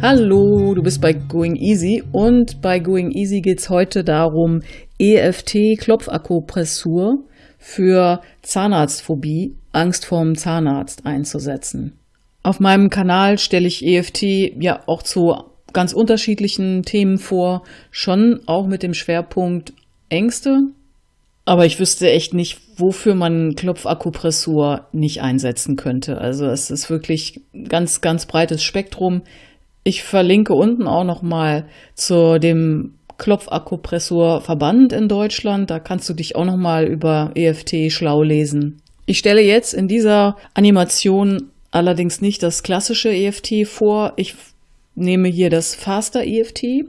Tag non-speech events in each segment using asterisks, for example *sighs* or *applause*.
Hallo, du bist bei Going Easy und bei Going Easy geht es heute darum, EFT-Klopfakupressur für Zahnarztphobie, Angst vorm Zahnarzt einzusetzen. Auf meinem Kanal stelle ich EFT ja auch zu ganz unterschiedlichen Themen vor, schon auch mit dem Schwerpunkt Ängste. Aber ich wüsste echt nicht, wofür man Klopfakupressur nicht einsetzen könnte. Also es ist wirklich ganz, ganz breites Spektrum. Ich verlinke unten auch noch mal zu dem Klopfakupressurverband in Deutschland. Da kannst du dich auch noch mal über EFT schlau lesen. Ich stelle jetzt in dieser Animation allerdings nicht das klassische EFT vor. Ich nehme hier das Faster EFT.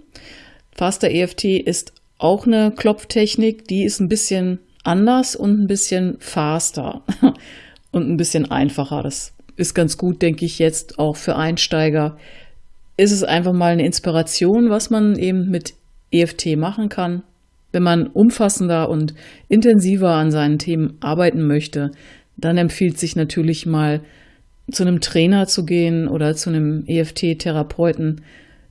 Faster EFT ist auch eine Klopftechnik, die ist ein bisschen anders und ein bisschen faster *laughs* und ein bisschen einfacher. Das ist ganz gut, denke ich, jetzt auch für Einsteiger ist es einfach mal eine Inspiration, was man eben mit EFT machen kann. Wenn man umfassender und intensiver an seinen Themen arbeiten möchte, dann empfiehlt sich natürlich mal zu einem Trainer zu gehen oder zu einem EFT-Therapeuten.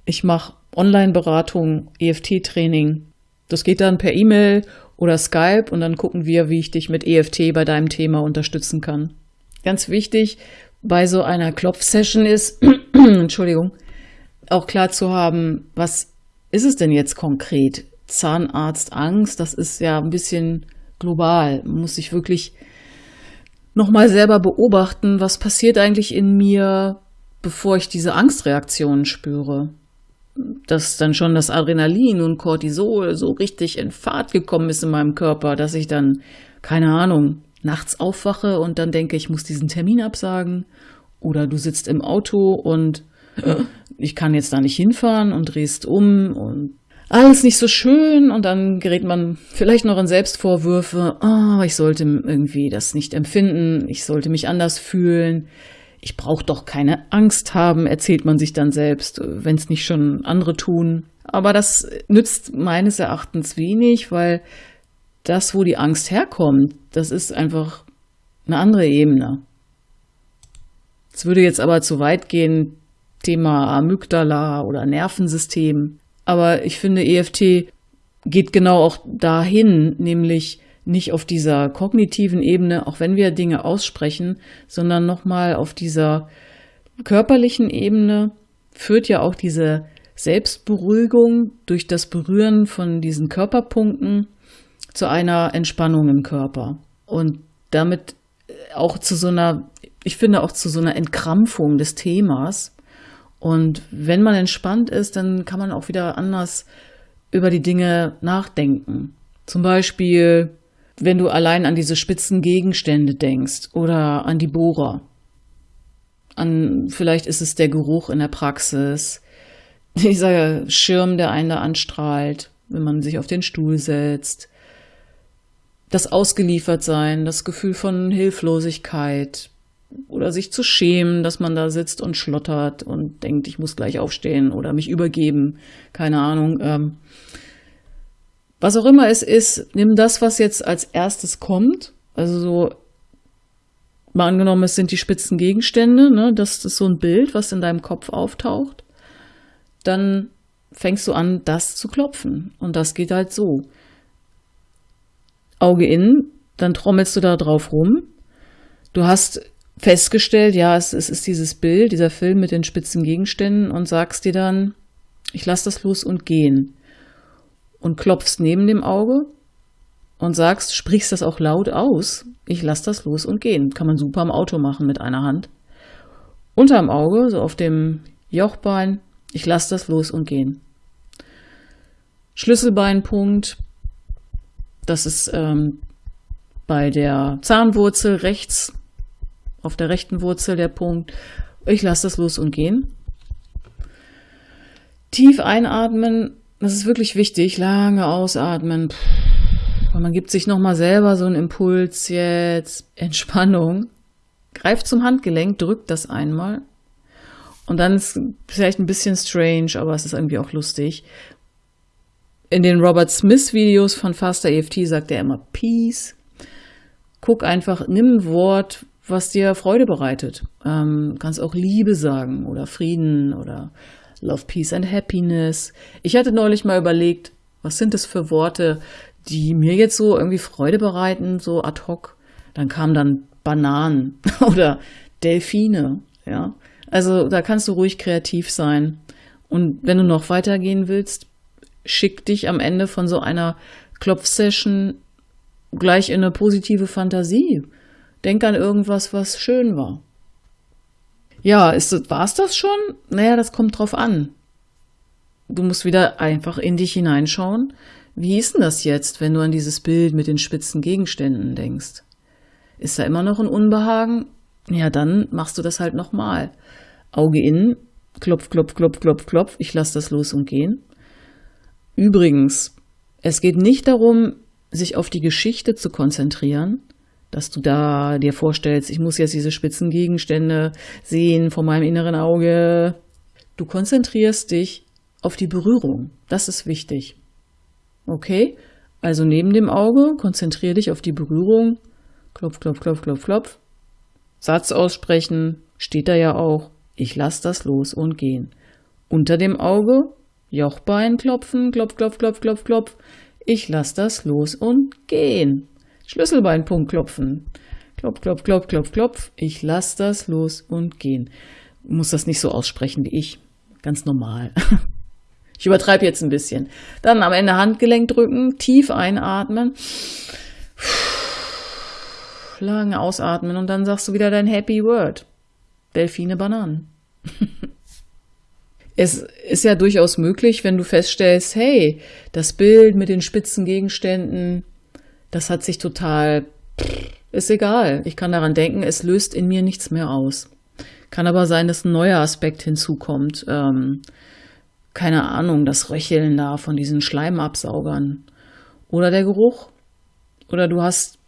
Ich mache Online-Beratung, EFT-Training. Das geht dann per E-Mail oder Skype und dann gucken wir, wie ich dich mit EFT bei deinem Thema unterstützen kann. Ganz wichtig bei so einer Klopf-Session ist, *clears throat* Entschuldigung, auch klar zu haben, was ist es denn jetzt konkret? Zahnarztangst, das ist ja ein bisschen global. Man muss sich wirklich nochmal selber beobachten, was passiert eigentlich in mir, bevor ich diese Angstreaktionen spüre. Dass dann schon das Adrenalin und Cortisol so richtig in Fahrt gekommen ist in meinem Körper, dass ich dann, keine Ahnung, nachts aufwache und dann denke, ich muss diesen Termin absagen. Oder du sitzt im Auto und ich kann jetzt da nicht hinfahren und drehst um und alles nicht so schön und dann gerät man vielleicht noch in Selbstvorwürfe, oh, ich sollte irgendwie das nicht empfinden, ich sollte mich anders fühlen, ich brauche doch keine Angst haben, erzählt man sich dann selbst, wenn es nicht schon andere tun. Aber das nützt meines Erachtens wenig, weil das, wo die Angst herkommt, das ist einfach eine andere Ebene. Es würde jetzt aber zu weit gehen, Thema Amygdala oder Nervensystem. Aber ich finde, EFT geht genau auch dahin, nämlich nicht auf dieser kognitiven Ebene, auch wenn wir Dinge aussprechen, sondern nochmal auf dieser körperlichen Ebene führt ja auch diese Selbstberuhigung durch das Berühren von diesen Körperpunkten zu einer Entspannung im Körper und damit auch zu so einer, ich finde auch zu so einer Entkrampfung des Themas, und wenn man entspannt ist, dann kann man auch wieder anders über die Dinge nachdenken. Zum Beispiel, wenn du allein an diese spitzen Gegenstände denkst oder an die Bohrer. An, vielleicht ist es der Geruch in der Praxis, *laughs* dieser Schirm, der einen da anstrahlt, wenn man sich auf den Stuhl setzt. Das Ausgeliefertsein, das Gefühl von Hilflosigkeit, oder sich zu schämen, dass man da sitzt und schlottert und denkt, ich muss gleich aufstehen oder mich übergeben. Keine Ahnung. Ähm, was auch immer es ist, nimm das, was jetzt als erstes kommt. Also so, mal angenommen, es sind die spitzen Gegenstände, ne? das ist so ein Bild, was in deinem Kopf auftaucht. Dann fängst du an, das zu klopfen. Und das geht halt so. Auge innen, dann trommelst du da drauf rum. Du hast festgestellt, ja, es, es ist dieses Bild, dieser Film mit den spitzen Gegenständen und sagst dir dann, ich lass das los und gehen. Und klopfst neben dem Auge und sagst, sprichst das auch laut aus, ich lass das los und gehen. Kann man super im Auto machen mit einer Hand. Unterm Auge, so auf dem Jochbein, ich lass das los und gehen. Schlüsselbeinpunkt, das ist ähm, bei der Zahnwurzel rechts auf der rechten Wurzel der Punkt. Ich lasse das los und gehen. Tief einatmen, das ist wirklich wichtig. Lange ausatmen. Und man gibt sich nochmal selber so einen Impuls jetzt. Entspannung. Greift zum Handgelenk, drückt das einmal. Und dann ist vielleicht ein bisschen strange, aber es ist irgendwie auch lustig. In den Robert Smith Videos von Faster EFT sagt er immer Peace. Guck einfach, nimm ein Wort, was dir Freude bereitet. Ähm, kannst auch Liebe sagen oder Frieden oder Love, Peace and Happiness. Ich hatte neulich mal überlegt, was sind das für Worte, die mir jetzt so irgendwie Freude bereiten, so ad hoc. Dann kamen dann Bananen *laughs* oder Delfine, ja. Also da kannst du ruhig kreativ sein. Und wenn du noch weitergehen willst, schick dich am Ende von so einer Klopfsession gleich in eine positive Fantasie. Denk an irgendwas, was schön war. Ja, ist, war's das schon? Naja, das kommt drauf an. Du musst wieder einfach in dich hineinschauen. Wie ist denn das jetzt, wenn du an dieses Bild mit den spitzen Gegenständen denkst? Ist da immer noch ein Unbehagen? Ja, dann machst du das halt nochmal. Auge innen, klopf, klopf, klopf, klopf, klopf, ich lass das los und gehen. Übrigens, es geht nicht darum, sich auf die Geschichte zu konzentrieren, dass du da dir vorstellst, ich muss jetzt diese spitzen Gegenstände sehen vor meinem inneren Auge. Du konzentrierst dich auf die Berührung. Das ist wichtig. Okay? Also neben dem Auge konzentriere dich auf die Berührung. Klopf, klopf, klopf, klopf, klopf. Satz aussprechen, steht da ja auch. Ich lass das los und gehen. Unter dem Auge Jochbein klopfen, klopf, klopf, klopf, klopf, klopf. Ich lass das los und gehen. Schlüsselbeinpunkt klopfen. Klopf, klopf, klopf, klopf, klopf. Ich lass das los und gehen. Muss das nicht so aussprechen wie ich. Ganz normal. *laughs* Ich übertreibe jetzt ein bisschen. Dann am Ende Handgelenk drücken, tief einatmen, *sighs* lang ausatmen und dann sagst du wieder dein Happy Word. Delfine Bananen. *laughs* es ist ja durchaus möglich, wenn du feststellst, hey, das Bild mit den spitzen Gegenständen, das hat sich total, ist egal. Ich kann daran denken, es löst in mir nichts mehr aus. Kann aber sein, dass ein neuer Aspekt hinzukommt. Ähm, keine Ahnung, das Röcheln da von diesen Schleimabsaugern. Oder der Geruch. Oder du hast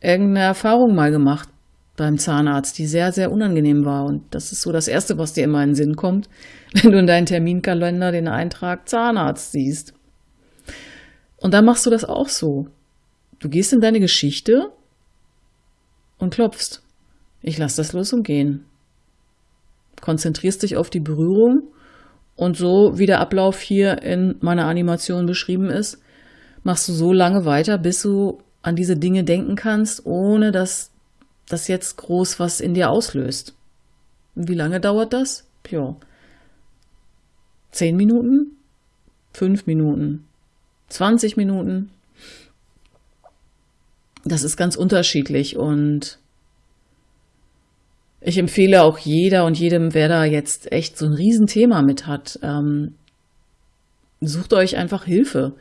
irgendeine Erfahrung mal gemacht beim Zahnarzt, die sehr, sehr unangenehm war. Und das ist so das Erste, was dir immer in den Sinn kommt, *laughs* wenn du in deinen Terminkalender den Eintrag Zahnarzt siehst. Und dann machst du das auch so. Du gehst in deine Geschichte und klopfst. Ich lass das los und gehen. Konzentrierst dich auf die Berührung und so wie der Ablauf hier in meiner Animation beschrieben ist, machst du so lange weiter, bis du an diese Dinge denken kannst, ohne dass das jetzt groß was in dir auslöst. Wie lange dauert das? Ja. Zehn Minuten? Fünf Minuten? Zwanzig Minuten? Das ist ganz unterschiedlich und ich empfehle auch jeder und jedem, wer da jetzt echt so ein Riesenthema mit hat, ähm, sucht euch einfach Hilfe.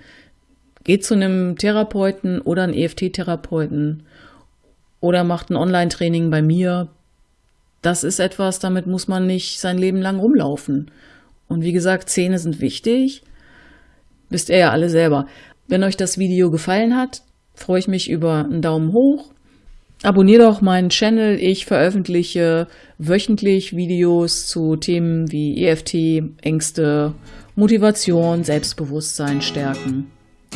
Geht zu einem Therapeuten oder einem EFT-Therapeuten oder macht ein Online-Training bei mir. Das ist etwas, damit muss man nicht sein Leben lang rumlaufen. Und wie gesagt, Zähne sind wichtig. Wisst ihr ja alle selber. Wenn euch das Video gefallen hat, freue ich mich über einen Daumen hoch. Abonnier doch meinen Channel. Ich veröffentliche wöchentlich Videos zu Themen wie EFT, Ängste, Motivation, Selbstbewusstsein stärken.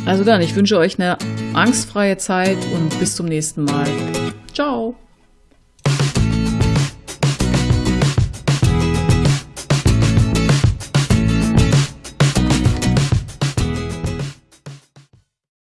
Also dann, ich wünsche euch eine angstfreie Zeit und bis zum nächsten Mal. Ciao!